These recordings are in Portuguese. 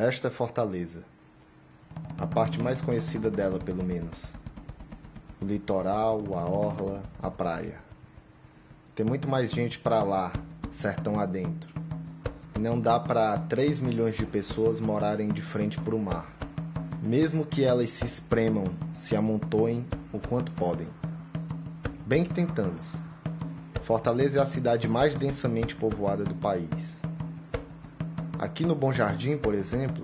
Esta é Fortaleza. A parte mais conhecida dela, pelo menos. O litoral, a orla, a praia. Tem muito mais gente para lá, sertão adentro. Não dá para 3 milhões de pessoas morarem de frente para o mar. Mesmo que elas se espremam, se amontoem o quanto podem. Bem que tentamos. Fortaleza é a cidade mais densamente povoada do país. Aqui no Bom Jardim, por exemplo,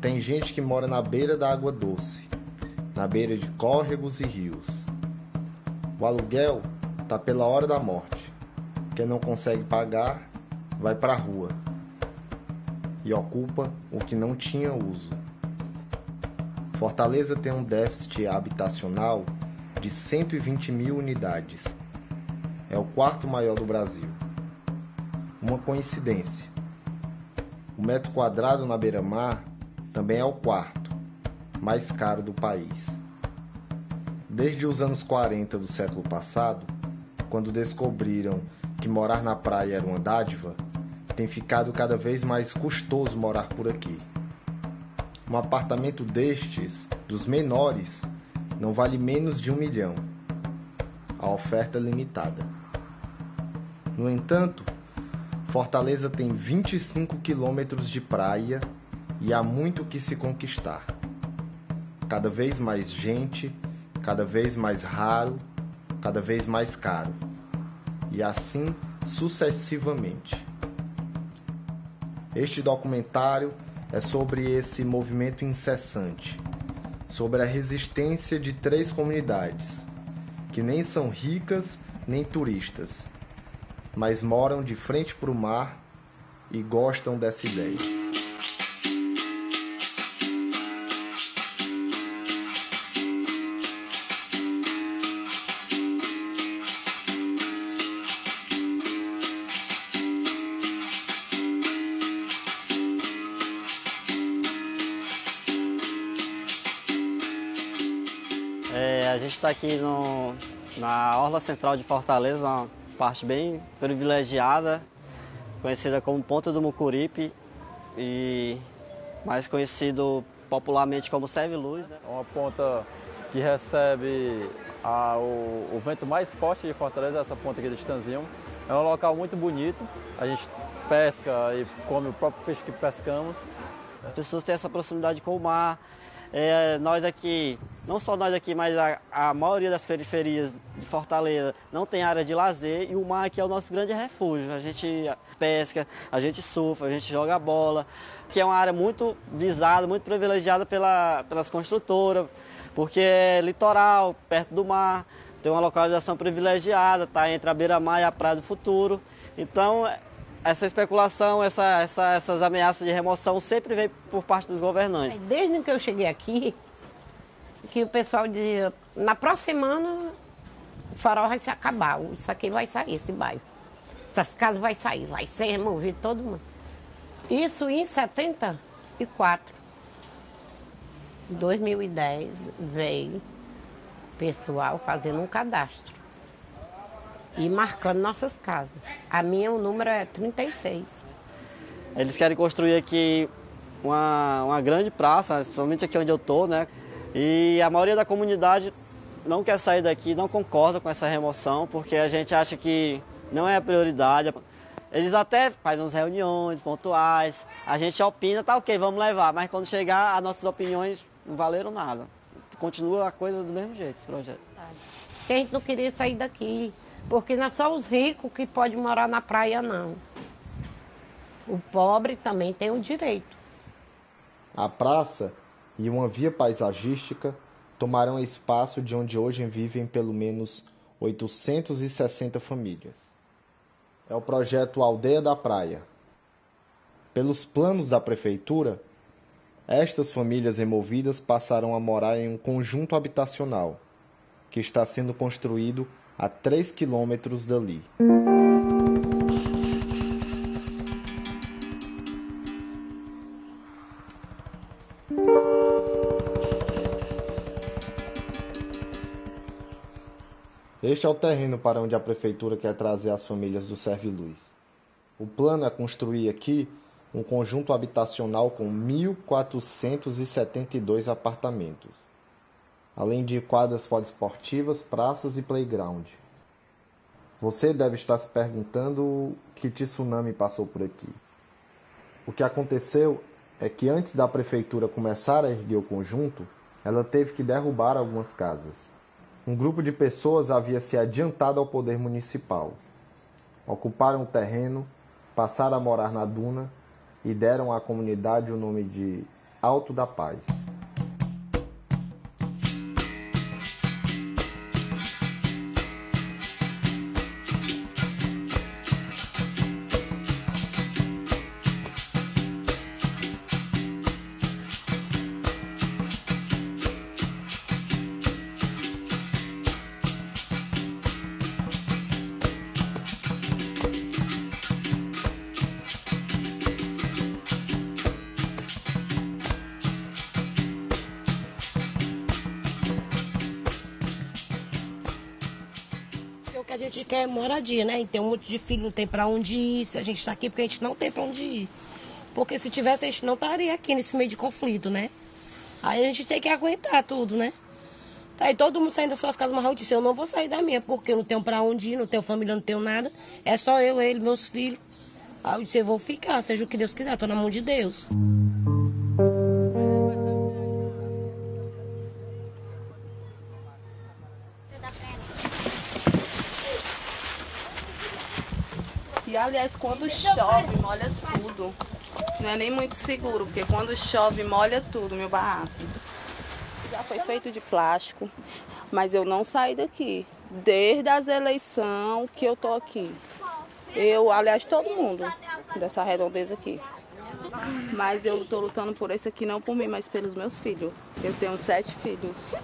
tem gente que mora na beira da água doce, na beira de córregos e rios. O aluguel tá pela hora da morte. Quem não consegue pagar vai para a rua e ocupa o que não tinha uso. Fortaleza tem um déficit habitacional de 120 mil unidades. É o quarto maior do Brasil. Uma coincidência. O metro quadrado na beira-mar também é o quarto mais caro do país. Desde os anos 40 do século passado, quando descobriram que morar na praia era uma dádiva, tem ficado cada vez mais custoso morar por aqui. Um apartamento destes, dos menores, não vale menos de um milhão. A oferta é limitada. No entanto, Fortaleza tem 25 quilômetros de praia e há muito que se conquistar. Cada vez mais gente, cada vez mais raro, cada vez mais caro. E assim sucessivamente. Este documentário é sobre esse movimento incessante, sobre a resistência de três comunidades, que nem são ricas nem turistas, mas moram de frente para o mar e gostam dessa ideia. a gente está aqui no, na Orla Central de Fortaleza, parte bem privilegiada, conhecida como Ponta do Mucuripe e mais conhecido popularmente como Serve Luz. Né? Uma ponta que recebe a, o, o, vento mais forte de Fortaleza, essa ponta aqui do Estanzinho. É um local muito bonito, a gente pesca e come o próprio peixe que pescamos. As pessoas têm essa proximidade com o mar, é, nós aqui, não só nós aqui, mas a, a, maioria das periferias de Fortaleza não tem área de lazer e o mar aqui é o nosso grande refúgio. A gente pesca, a gente surfa, a gente joga bola, que é uma área muito visada, muito privilegiada pela, pelas construtoras, porque é litoral, perto do mar, tem uma localização privilegiada, está entre a beira-mar e a praia do futuro. Então, essa especulação, essa, essa, essas ameaças de remoção sempre vem por parte dos governantes. Desde que eu cheguei aqui, que o pessoal dizia, na próxima semana o farol vai se acabar, isso aqui vai sair, esse bairro. Essas casas vai sair, vai ser removido todo mundo. Isso em 74. Em 2010 veio pessoal fazendo um cadastro e marcando nossas casas. A minha, o número é 36. Eles querem construir aqui uma, uma grande praça, principalmente aqui onde eu estou, né? E a maioria da comunidade não quer sair daqui, não concorda com essa remoção, porque a gente acha que não é a prioridade. Eles até fazem umas reuniões pontuais, a gente opina, tá ok, vamos levar, mas quando chegar, as nossas opiniões não valeram nada. Continua a coisa do mesmo jeito, esse projeto. A gente não queria sair daqui, porque não é só os ricos que podem morar na praia, não. O pobre também tem o direito. A praça e uma via paisagística tomaram espaço de onde hoje vivem pelo menos 860 famílias. É o projeto Aldeia da Praia. Pelos planos da prefeitura, estas famílias removidas passarão a morar em um conjunto habitacional que está sendo construído a 3 quilômetros dali. Este é o terreno para onde a prefeitura quer trazer as famílias do Serve Luz. O plano é construir aqui um conjunto habitacional com 1.472 apartamentos, além de quadras poliesportivas, praças e playground. Você deve estar se perguntando que tsunami passou por aqui. O que aconteceu é que antes da prefeitura começar a erguer o conjunto, ela teve que derrubar algumas casas. Um grupo de pessoas havia se adiantado ao poder municipal. Ocuparam o terreno, passaram a morar na duna e deram à comunidade o nome de Alto da Paz. A gente quer moradia, né? E tem um monte de filho, não tem para onde ir. Se a gente está aqui porque a gente não tem para onde ir. Porque se tivesse, a gente não estaria aqui nesse meio de conflito, né? Aí a gente tem que aguentar tudo, né? Tá aí todo mundo saindo das suas casas, mas eu disse, eu não vou sair da minha, porque eu não tenho para onde ir, não tenho família, não tenho nada. É só eu, ele, meus filhos. Aí eu disse, eu vou ficar, seja o que Deus quiser, tô na mão de Deus. Aliás, quando chove, molha tudo. Não é nem muito seguro, porque quando chove, molha tudo, meu barraco. Já foi feito de plástico, mas eu não saí daqui. Desde as eleições que eu tô aqui. Eu, aliás, todo mundo dessa redondeza aqui. Mas eu tô lutando por esse aqui, não por mim, mas pelos meus filhos. Eu tenho sete filhos.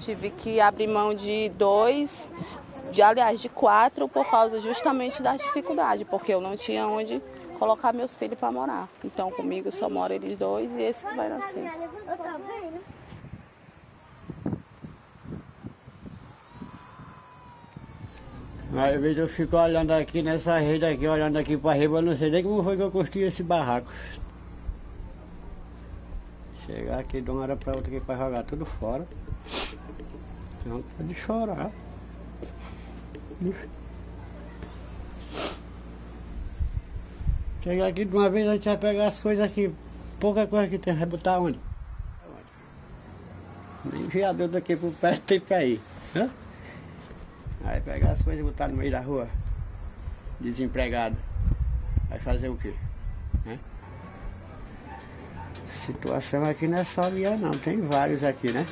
Tive que abrir mão de dois de aliás de quatro por causa justamente da dificuldade, porque eu não tinha onde colocar meus filhos para morar. Então comigo só mora eles dois e esse que vai nascer. Às vezes eu fico olhando aqui nessa rede aqui, olhando aqui para riba, não sei nem como foi que eu construí esse barraco. Chegar aqui de uma hora para outra aqui para jogar tudo fora. Não pode chorar. Chegar aqui de uma vez a gente vai pegar as coisas aqui. Pouca coisa que tem, vai botar onde? Nem viador daqui por perto tem pra ir. Né? Aí pegar as coisas e botar no meio da rua. Desempregado. Vai fazer o quê? Situação aqui não é só minha não, tem vários aqui, né?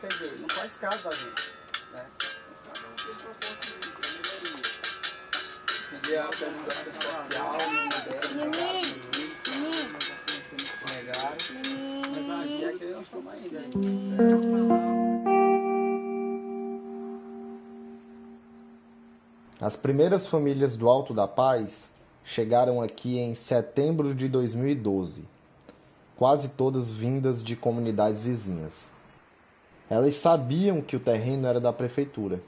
Quer dizer, não faz caso da gente. Né? A organização social, mas é que nós estamos ainda. As primeiras famílias do Alto da Paz chegaram aqui em setembro de 2012, quase todas vindas de comunidades vizinhas. Elas sabiam que o terreno era da prefeitura,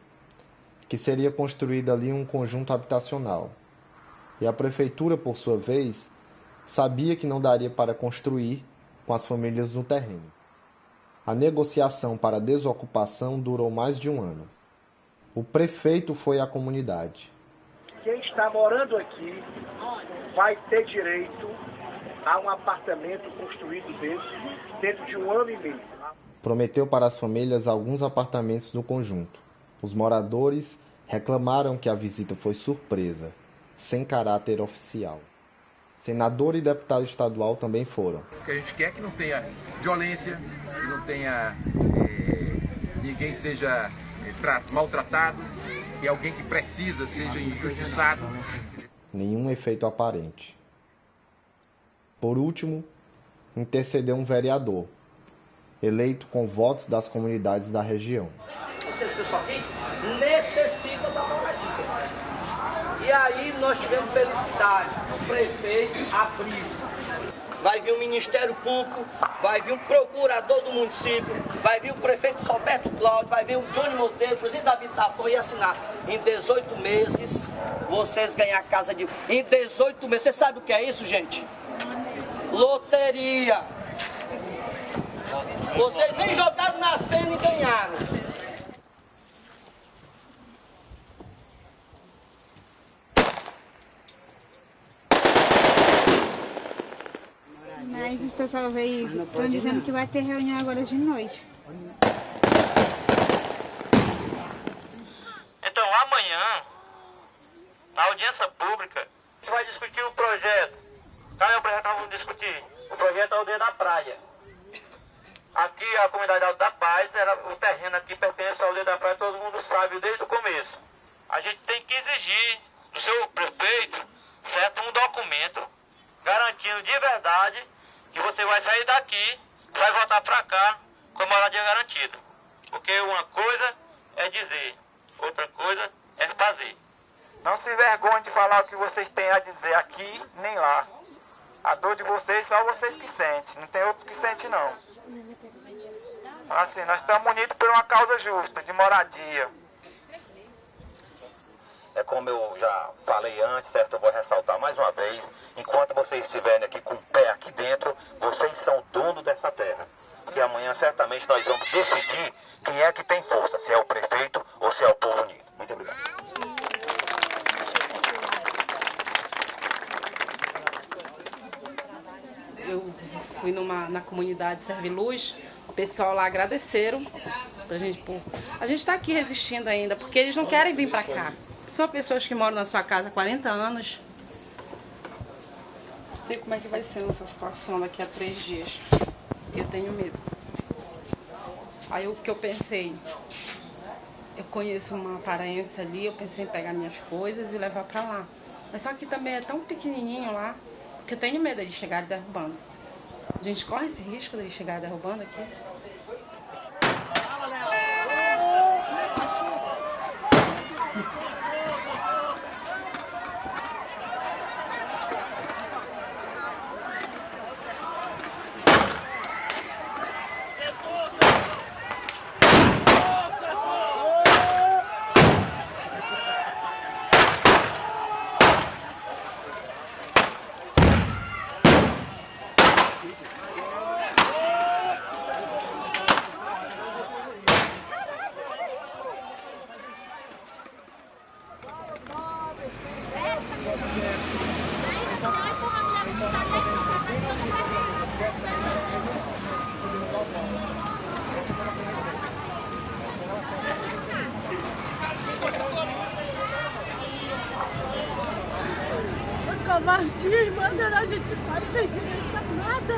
que seria construído ali um conjunto habitacional. E a prefeitura, por sua vez, sabia que não daria para construir com as famílias no terreno. A negociação para a desocupação durou mais de um ano. O prefeito foi à comunidade. Quem está morando aqui vai ter direito a um apartamento construído desse dentro de um ano e meio prometeu para as famílias alguns apartamentos no conjunto. Os moradores reclamaram que a visita foi surpresa, sem caráter oficial. Senador e deputado estadual também foram. O que a gente quer é que não tenha violência, que não tenha é, ninguém seja é, maltratado, que alguém que precisa seja injustiçado. Nenhum efeito aparente. Por último, intercedeu um vereador, eleito com votos das comunidades da região. Pessoal necessita da moradia. E aí nós tivemos felicidade. O prefeito abriu. vai vir o Ministério Público, vai vir o procurador do município, vai vir o prefeito Roberto Cláudio, vai vir o Johnny Monteiro, presidente da Habitação e assinar. Em 18 meses, vocês ganhar casa de... Em 18 meses, você sabe o que é isso, gente? Loteria. Vocês nem jogaram na cena e ganharam. Mas o pessoal veio, estão dizendo que vai ter reunião agora de noite. Então amanhã, na audiência pública, a gente vai discutir o projeto. Cadê o projeto que nós vamos discutir? O projeto da aldeia da praia. Aqui a comunidade Alto da Paz, era, o terreno aqui pertence à aldeia da praia, todo mundo sabe desde o começo. A gente tem que exigir do seu prefeito, certo, um documento garantindo de verdade que você vai sair daqui, vai voltar para cá com a moradia garantida. Porque uma coisa é dizer, outra coisa é fazer. Não se envergonhe de falar o que vocês têm a dizer aqui nem lá. A dor de vocês só vocês que sentem, não tem outro que sente não. Assim, nós estamos unidos por uma causa justa, de moradia. É como eu já falei antes, certo? Eu vou ressaltar mais uma vez. Enquanto vocês estiverem aqui com o pé aqui dentro, vocês são dono dessa terra. Porque amanhã certamente nós vamos decidir quem é que tem força, se é o prefeito ou se é o povo unido. Muito obrigado. Eu fui numa, comunidade Serviluz, o pessoal lá agradeceram pra gente, pô. A gente está aqui resistindo ainda, porque eles não querem vir para cá. São pessoas que moram na sua casa há 40 anos. Não sei como é que vai ser nessa situação daqui a três dias. Eu tenho medo. Aí o que eu pensei? Eu conheço uma aparência ali, eu pensei em pegar minhas coisas e levar para lá. Mas só que também é tão pequenininho lá, que eu tenho medo de chegar derrubando. A gente corre esse risco de chegar derrubando aqui. Covardia e mandaram a gente sair sem direito a nada.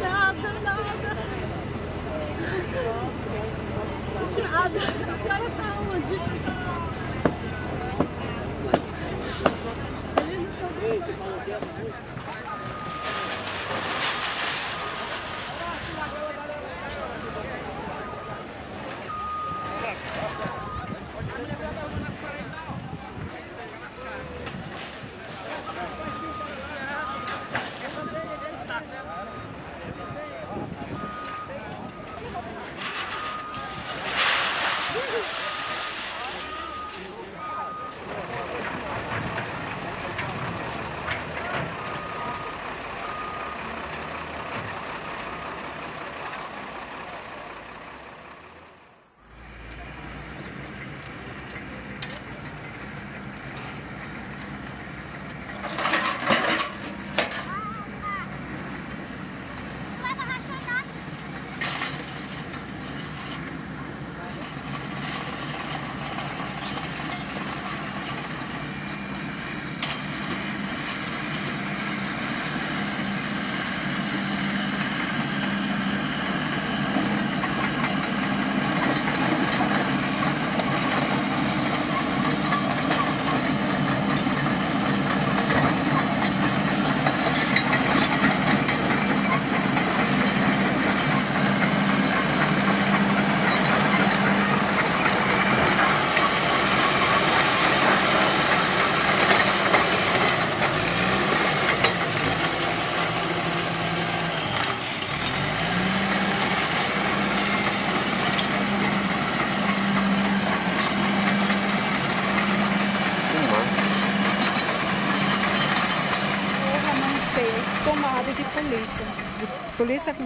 Nada, nada. Nada. A senhora tá onde? Ele não tá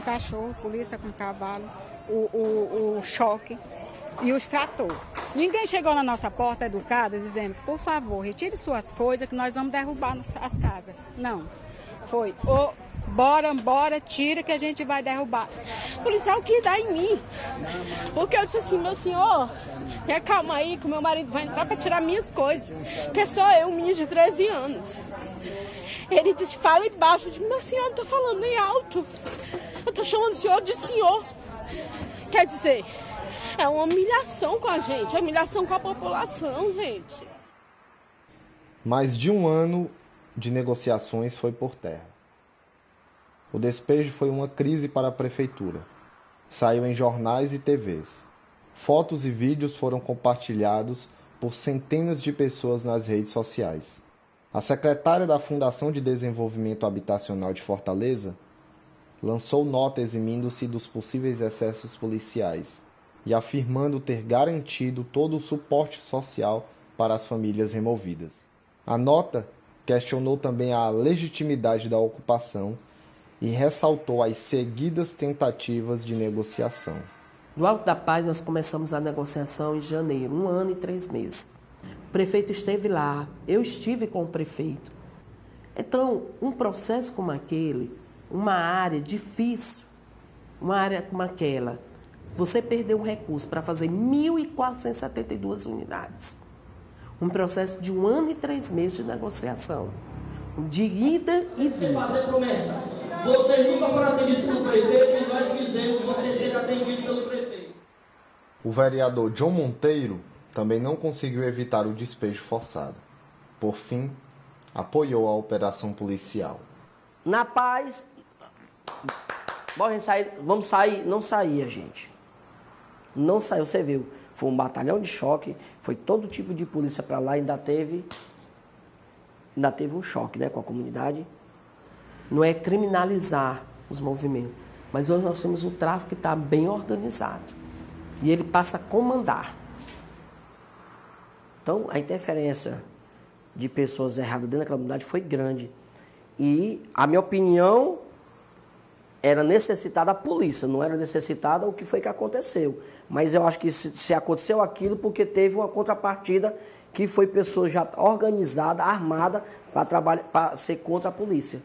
cachorro, polícia com cavalo, o, o, o choque e os trator. Ninguém chegou na nossa porta educada dizendo, por favor, retire suas coisas que nós vamos derrubar as casas. Não. Foi, ô, bora, bora, tira que a gente vai derrubar. O policial que dá em mim. Porque eu disse assim, meu senhor, calma aí que meu marido vai entrar para tirar minhas coisas. Que é só eu, um menino de 13 anos. Ele disse, fala baixo. Eu disse, meu senhor, não tô falando nem alto. Eu tô chamando o senhor de senhor. Quer dizer, é uma humilhação com a gente, é humilhação com a população, gente. Mais de um ano de negociações foi por terra. O despejo foi uma crise para a prefeitura. Saiu em jornais e TVs. Fotos e vídeos foram compartilhados por centenas de pessoas nas redes sociais. A secretária da Fundação de Desenvolvimento Habitacional de Fortaleza lançou nota eximindo-se dos possíveis excessos policiais e afirmando ter garantido todo o suporte social para as famílias removidas. A nota questionou também a legitimidade da ocupação e ressaltou as seguidas tentativas de negociação. No Alto da Paz, nós começamos a negociação em janeiro, um ano e três meses. O prefeito esteve lá, eu estive com o prefeito. Então, um processo como aquele, uma área difícil, uma área como aquela, você perdeu um recurso para fazer 1.472 unidades. Um processo de um ano e três meses de negociação. De ida e vinda. fazer promessa. Vocês nunca foram atendidos pelo prefeito e nós quisemos que vocês sejam atendidos pelo prefeito. O vereador John Monteiro também não conseguiu evitar o despejo forçado. Por fim, apoiou a operação policial. Na paz, sair, vamos sair, não saía, gente. Não saiu, você viu. Foi um batalhão de choque, foi todo tipo de polícia para lá, ainda teve ainda teve um choque né, com a comunidade. Não é criminalizar os movimentos, mas hoje nós temos um tráfico que está bem organizado. E ele passa a comandar. Então, a interferência de pessoas erradas dentro daquela comunidade foi grande. E a minha opinião era necessitada a polícia, não era necessitada o que foi que aconteceu. Mas eu acho que se, se aconteceu aquilo porque teve uma contrapartida que foi pessoa já organizada, armada, para ser contra a polícia.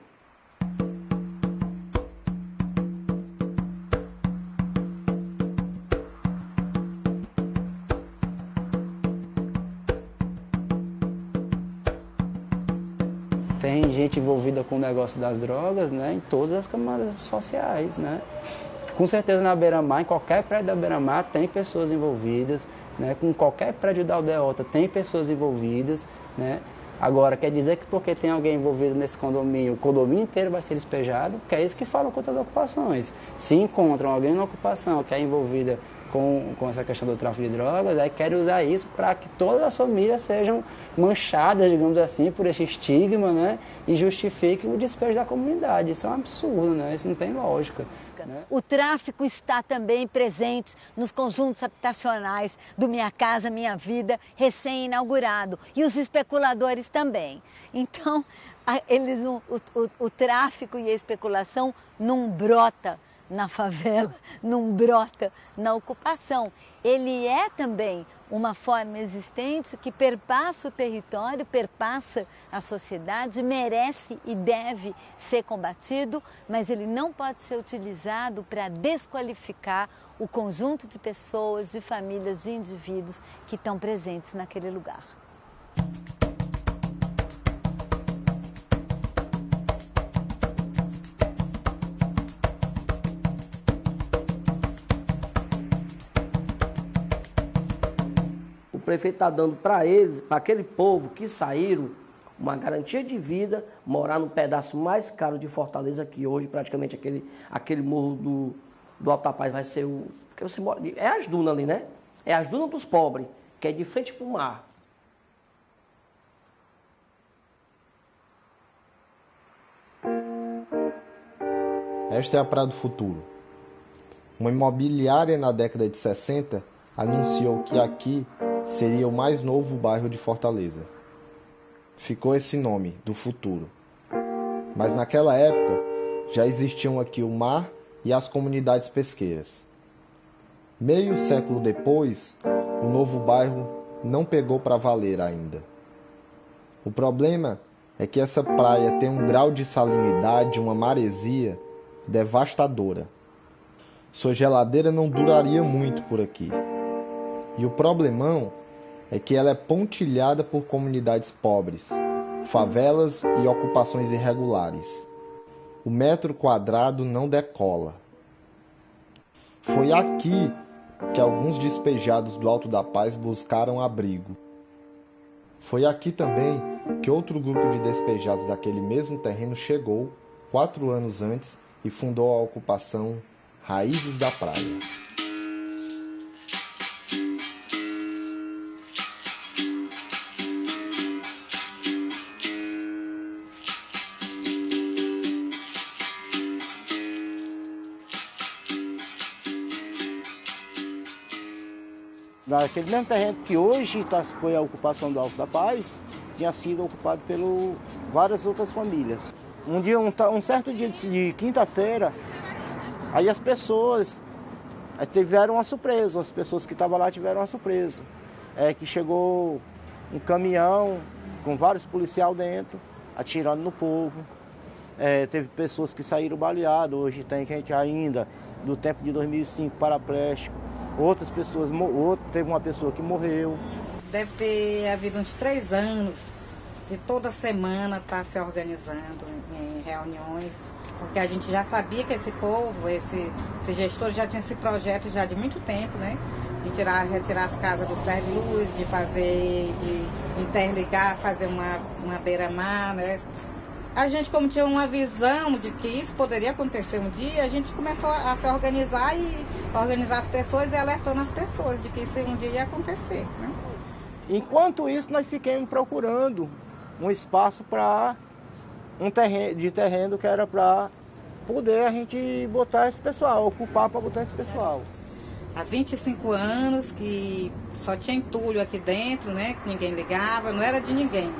Com o negócio das drogas, né, em todas as camadas sociais, né. Com certeza na Beira-Mar, em qualquer prédio da Beira-Mar tem pessoas envolvidas, né, com qualquer prédio da Aldeota tem pessoas envolvidas, né. Agora, quer dizer que porque tem alguém envolvido nesse condomínio, o condomínio inteiro vai ser despejado, que é isso que falam contra as ocupações. Se encontram alguém na ocupação que é envolvida com, com essa questão do tráfico de drogas, aí querem usar isso para que todas as famílias sejam manchadas, digamos assim, por esse estigma, né? E justifiquem o despejo da comunidade. Isso é um absurdo, né? Isso não tem lógica. Né? O tráfico está também presente nos conjuntos habitacionais do Minha Casa Minha Vida, recém-inaugurado, e os especuladores também. Então, eles, o, o, o tráfico e a especulação não brota na favela, não brota na ocupação. Ele é também uma forma existente que perpassa o território, perpassa a sociedade, merece e deve ser combatido, mas ele não pode ser utilizado para desqualificar o conjunto de pessoas, de famílias, de indivíduos que estão presentes naquele lugar. Prefeito está dando para eles, para aquele povo que saíram, uma garantia de vida, morar no pedaço mais caro de Fortaleza, que hoje praticamente aquele, aquele morro do, do Alto da Paz vai ser o. Porque você mora. É as dunas ali, né? É as dunas dos pobres, que é de frente para o mar. Esta é a Praia do Futuro. Uma imobiliária na década de 60 anunciou que aqui seria o mais novo bairro de Fortaleza. Ficou esse nome, do futuro. Mas naquela época já existiam aqui o mar e as comunidades pesqueiras. Meio século depois, o novo bairro não pegou para valer ainda. O problema é que essa praia tem um grau de salinidade, uma maresia devastadora. Sua geladeira não duraria muito por aqui. E o problemão é que ela é pontilhada por comunidades pobres, favelas e ocupações irregulares. O metro quadrado não decola. Foi aqui que alguns despejados do Alto da Paz buscaram abrigo. Foi aqui também que outro grupo de despejados daquele mesmo terreno chegou, quatro anos antes, e fundou a ocupação Raízes da Praia. Naquele mesmo terreno que hoje tá, foi a ocupação do Alto da Paz, tinha sido ocupado por várias outras famílias. Um dia, um, um certo dia de, de quinta-feira, aí as pessoas tiveram uma surpresa, as pessoas que estavam lá tiveram uma surpresa. É que chegou um caminhão com vários policiais dentro, atirando no povo. É, teve pessoas que saíram baleadas, hoje tem gente ainda do tempo de 2005 paraplégico outras pessoas, outro, teve uma pessoa que morreu. Deve ter havido uns três anos de toda semana estar tá se organizando em reuniões, porque a gente já sabia que esse povo, esse, esse gestor já tinha esse projeto já de muito tempo, né? De tirar, retirar as casas do serve-luz, de fazer, de interligar, fazer uma, uma beira-mar, né? A gente, como tinha uma visão de que isso poderia acontecer um dia, a gente começou a se organizar e organizar as pessoas e alertando as pessoas de que isso um dia ia acontecer. Né? Enquanto isso, nós ficamos procurando um espaço para um terreno, de terreno que era para poder a gente botar esse pessoal, ocupar para botar esse pessoal. Há 25 anos que só tinha entulho aqui dentro, né? Que ninguém ligava, não era de ninguém.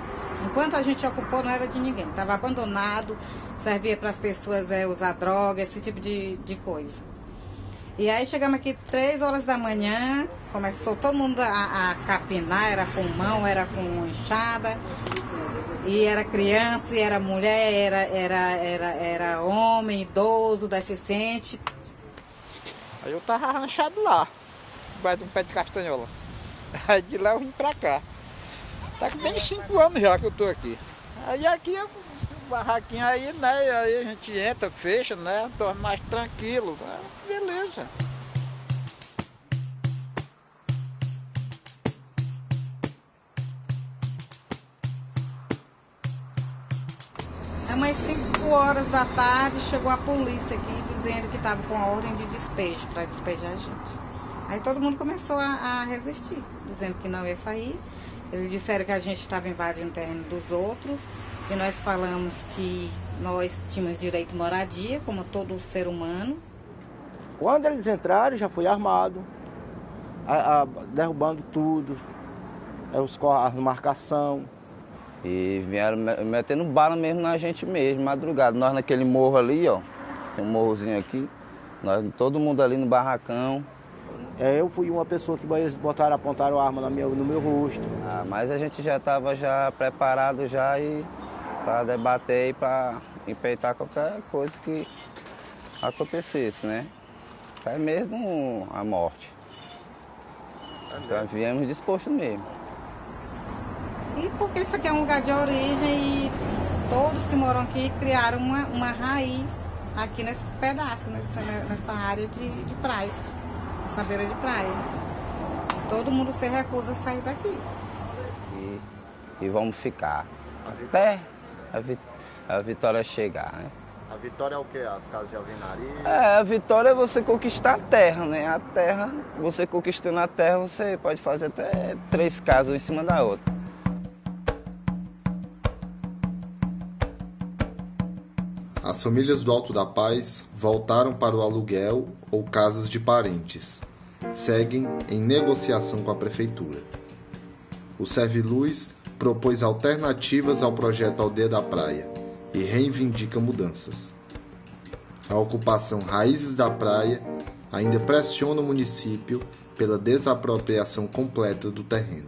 Enquanto a gente ocupou, não era de ninguém. Estava abandonado, servia para as pessoas é, usar droga, esse tipo de, de coisa. E aí chegamos aqui três horas da manhã, começou todo mundo a, a capinar, era com mão, era com enxada. E era criança, e era mulher, era, era, era, era homem, idoso, deficiente. Aí eu tava arranchado lá, debaixo de um pé de castanhola. Aí de lá eu vim pra cá. Tá com bem cinco anos já que eu tô aqui. Aí aqui é barraquinho aí, né? Aí a gente entra, fecha, né? Dorme mais tranquilo. Né? Beleza. É umas 5 horas da tarde chegou a polícia aqui dizendo que estava com a ordem de despejo para despejar a gente. Aí todo mundo começou a, a resistir, dizendo que não ia sair. Eles disseram que a gente estava invadindo o terreno dos outros, e nós falamos que nós tínhamos direito à moradia, como todo ser humano. Quando eles entraram, já foi armado, a, a, derrubando tudo, os, as marcação. E vieram metendo bala mesmo na gente mesmo, madrugada. Nós naquele morro ali, ó, tem um morrozinho aqui, nós, todo mundo ali no barracão, é, eu fui uma pessoa que botaram, apontaram arma no meu, no meu rosto. Ah, mas a gente já estava já preparado já e para debater e para empeitar qualquer coisa que acontecesse, né? Até mesmo a morte. Já viemos disposto mesmo. E porque isso aqui é um lugar de origem e todos que moram aqui criaram uma, uma raiz aqui nesse pedaço, nessa, nessa área de, de praia essa beira de praia. Todo mundo se recusa a sair daqui. E, e vamos ficar até a, vi, a vitória chegar, né? A vitória é o quê? As casas de alvenaria? É, a vitória é você conquistar a terra, né? A terra, você conquistando a terra, você pode fazer até três casas em cima da outra. As famílias do Alto da Paz voltaram para o aluguel ou casas de parentes. Seguem em negociação com a prefeitura. O Serviluz propôs alternativas ao projeto Aldeia da Praia e reivindica mudanças. A ocupação Raízes da Praia ainda pressiona o município pela desapropriação completa do terreno.